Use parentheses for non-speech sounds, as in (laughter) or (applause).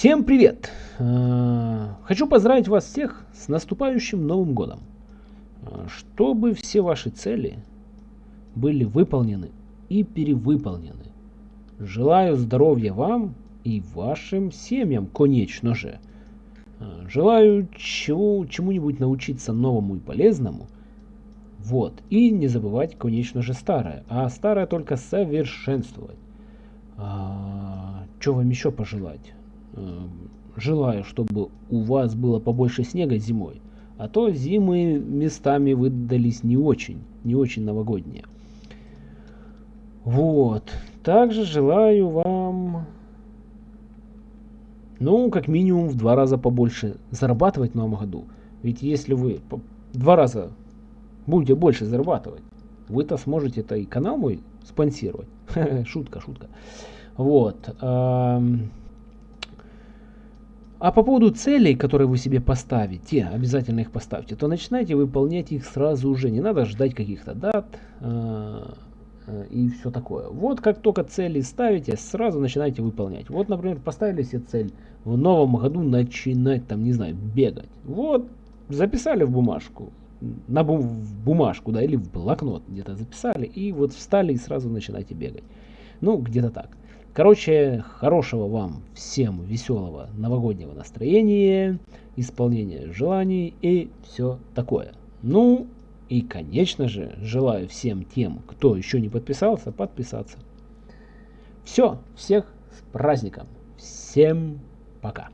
Всем привет! Э, хочу поздравить вас всех с наступающим Новым Годом. Э, чтобы все ваши цели были выполнены и перевыполнены. Желаю здоровья вам и вашим семьям, конечно же. Э, желаю чему, чему-нибудь научиться новому и полезному. Вот. И не забывать, конечно же, старое. А старое только совершенствовать. А, что вам еще пожелать? А, желаю, чтобы у вас было побольше снега зимой. А то зимы местами выдались не очень, не очень новогодние. Вот. Также желаю вам ну, как минимум в два раза побольше зарабатывать в новом году. Ведь если вы два раза будете больше зарабатывать, вы-то сможете это и канал мой спонсировать. (laughs) шутка, шутка. Вот. А по поводу целей, которые вы себе поставите, обязательно их поставьте, то начинайте выполнять их сразу же. Не надо ждать каких-то дат а, Э, и все такое. Вот как только цели ставите, сразу начинайте выполнять. Вот, например, поставили себе цель в новом году начинать, там, не знаю, бегать. Вот, записали в бумажку, на бум в бумажку, да, или в блокнот где-то записали, и вот встали и сразу начинайте бегать. Ну, где-то так. Короче, хорошего вам всем веселого новогоднего настроения, исполнения желаний и все такое. Ну, и, конечно же, желаю всем тем, кто еще не подписался, подписаться. Все, всех с праздником. Всем пока.